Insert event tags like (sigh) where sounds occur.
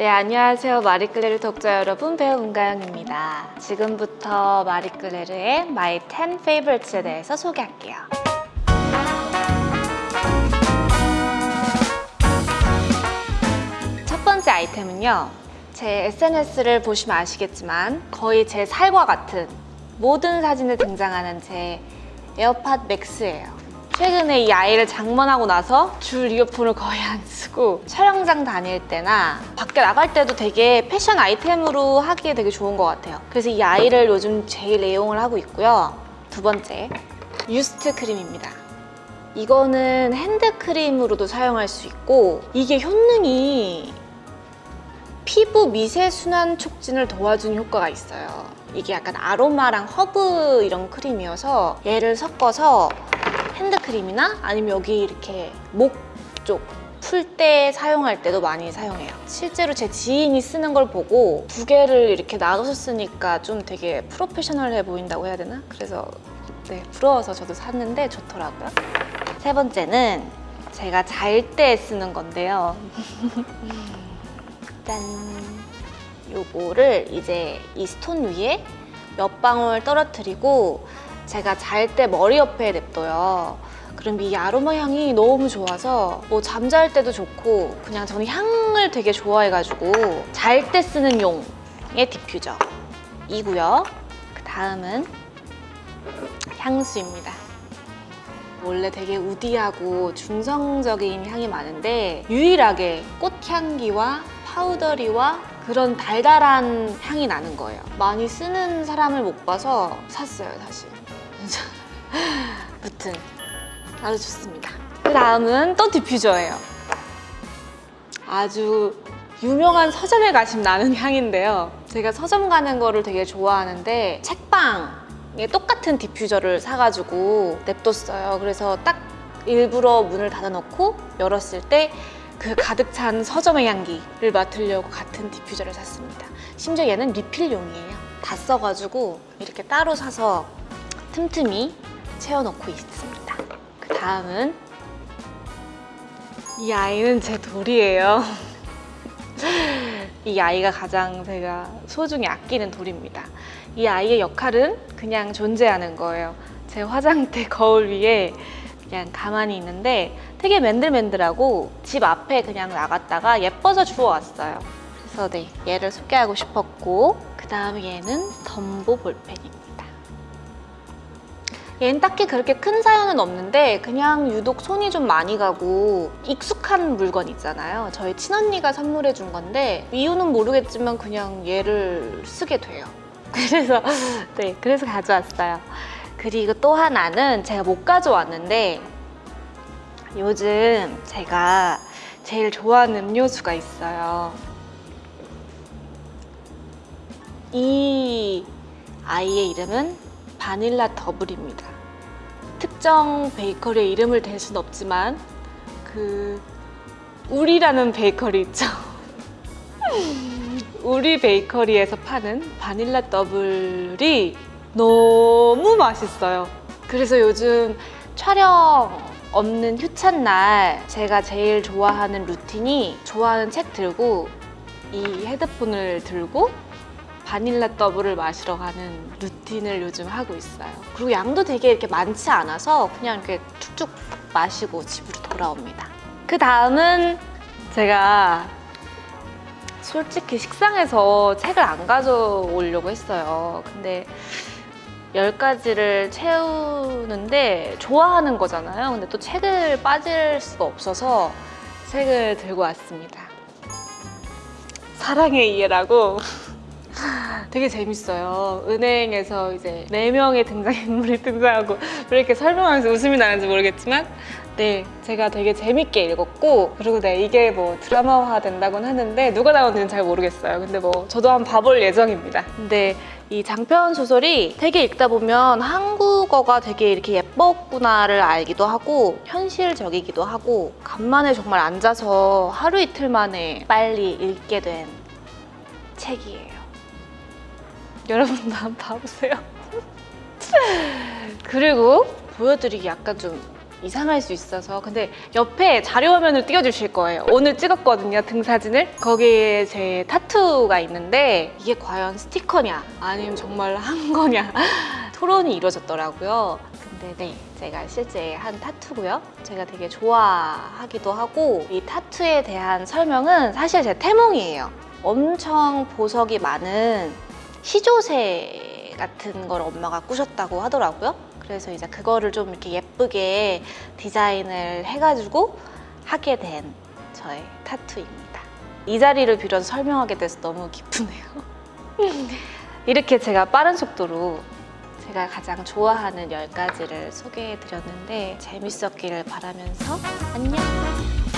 네, 안녕하세요. 마리끌레르 독자 여러분, 배우 문가영입니다. 지금부터 마리끌레르의 My 10 Favorites에 대해서 소개할게요. 첫 번째 아이템은요. 제 SNS를 보시면 아시겠지만 거의 제 살과 같은 모든 사진에 등장하는 제 에어팟 맥스예요. 최근에 이 아이를 장만하고 나서 줄 이어폰을 거의 안 쓰고 촬영장 다닐 때나 밖에 나갈 때도 되게 패션 아이템으로 하기에 되게 좋은 것 같아요. 그래서 이 아이를 요즘 제일 애용을 하고 있고요. 두 번째, 유스트 크림입니다. 이거는 핸드크림으로도 사용할 수 있고 이게 효능이 피부 미세 순환 촉진을 도와주는 효과가 있어요. 이게 약간 아로마랑 허브 이런 크림이어서 얘를 섞어서 핸드크림이나 아니면 여기 이렇게 목 쪽 풀 때 사용할 때도 많이 사용해요. 실제로 제 지인이 쓰는 걸 보고 두 개를 이렇게 나눠서 쓰니까 좀 되게 프로페셔널해 보인다고 해야 되나? 그래서 네, 부러워서 저도 샀는데 좋더라고요. 세 번째는 제가 잘 때 쓰는 건데요. (laughs) 짠! 요거를 이제 이 stone 위에 몇 방울 떨어뜨리고 제가 잘 때 머리 옆에 냅둬요. 그럼 이 아로마 향이 너무 좋아서 뭐 잠잘 때도 좋고 그냥 저는 향을 되게 좋아해가지고 잘 때 쓰는 용의 디퓨저 이고요. 그 다음은 향수입니다. 원래 되게 woody하고 중성적인 향이 많은데 유일하게 꽃향기와 powdery와 그런 달달한 향이 나는 거예요. 많이 쓰는 사람을 못 봐서 샀어요, 사실. 무튼 아주 좋습니다. 그 다음은 또 디퓨저예요. 아주 유명한 서점에 가시면 나는 향인데요. 제가 서점 가는 거를 되게 좋아하는데 책방에 똑같은 디퓨저를 사가지고 냅뒀어요. 그래서 딱 일부러 문을 닫아놓고 열었을 때 그 가득 찬 서점의 향기를 맡으려고 같은 디퓨저를 샀습니다. 심지어 얘는 리필용이에요. 다 써가지고 이렇게 따로 사서 틈틈이 채워놓고 있습니다. 그 다음은 이 아이는 제 돌이에요. (laughs) 이 아이가 가장 제가 소중히 아끼는 돌입니다. 이 아이의 역할은 그냥 존재하는 거예요. 제 화장대 거울 위에 그냥 가만히 있는데 되게 맨들맨들하고 집 앞에 그냥 나갔다가 예뻐서 주워왔어요. 그래서 네, 얘를 소개하고 싶었고 그 다음에 얘는 덤보 볼펜입니다. 얘는 딱히 그렇게 큰 사연은 없는데 그냥 유독 손이 좀 많이 가고 익숙한 물건 있잖아요. 저희 친언니가 선물해 준 건데 이유는 모르겠지만 그냥 얘를 쓰게 돼요. (laughs) 그래서 네, 그래서 가져왔어요. 그리고 또 하나는 제가 못 가져왔는데 요즘 제가 제일 좋아하는 음료수가 있어요. 이 아이의 이름은 바닐라 더블입니다. 특정 베이커리의 이름을 댈 수는 없지만 그 우리라는 베이커리 있죠. (laughs) 우리 베이커리에서 파는 바닐라 더블이 너무 맛있어요. 그래서 요즘 촬영 없는 휴찬 날 제가 제일 좋아하는 루틴이 좋아하는 책 들고 이 헤드폰을 들고 바닐라 더블을 마시러 가는 루틴을 요즘 하고 있어요. 그리고 양도 되게 이렇게 많지 않아서 그냥 이렇게 툭툭 마시고 집으로 돌아옵니다. 그 다음은 제가 솔직히 식상해서 책을 안 가져오려고 했어요. 근데 10가지를 채우는데 좋아하는 거잖아요. 근데 또 책을 빠질 수가 없어서 책을 들고 왔습니다. 사랑의 이해라고 되게 재밌어요. 은행에서 이제 네 명의 등장인물이 (laughs) 등장하고 왜 이렇게 설명하면서 웃음이 나는지 모르겠지만 네, 제가 되게 재밌게 읽었고 그리고 네, 이게 뭐 드라마화 된다곤 하는데 누가 나오는지는 잘 모르겠어요. 근데 뭐 저도 한번 봐볼 예정입니다. 근데 이 장편 소설이 되게 읽다 보면 한국어가 되게 이렇게 예뻤구나를 알기도 하고 현실적이기도 하고 간만에 정말 앉아서 하루 이틀 만에 빨리 읽게 된 책이에요. 여러분도 한번 봐보세요. (laughs) 그리고 보여드리기 약간 좀 이상할 수 있어서 근데 옆에 자료 화면을 띄워주실 거예요. 오늘 찍었거든요 등사진을 거기에 제 타투가 있는데 이게 과연 스티커냐 아니면 정말 한 거냐 (laughs) 토론이 이루어졌더라고요. 근데 네 제가 실제 한 타투고요. 제가 되게 좋아하기도 하고 이 타투에 대한 설명은 사실 제 태몽이에요. 엄청 보석이 많은 시조새 같은 걸 엄마가 꾸셨다고 하더라고요. 그래서 이제 그거를 좀 이렇게 예쁘게 디자인을 해가지고 하게 된 저의 타투입니다. 이 자리를 빌어서 설명하게 돼서 너무 기쁘네요. (laughs) 이렇게 제가 빠른 속도로 제가 가장 좋아하는 10가지를 소개해 드렸는데 재밌었기를 바라면서 안녕!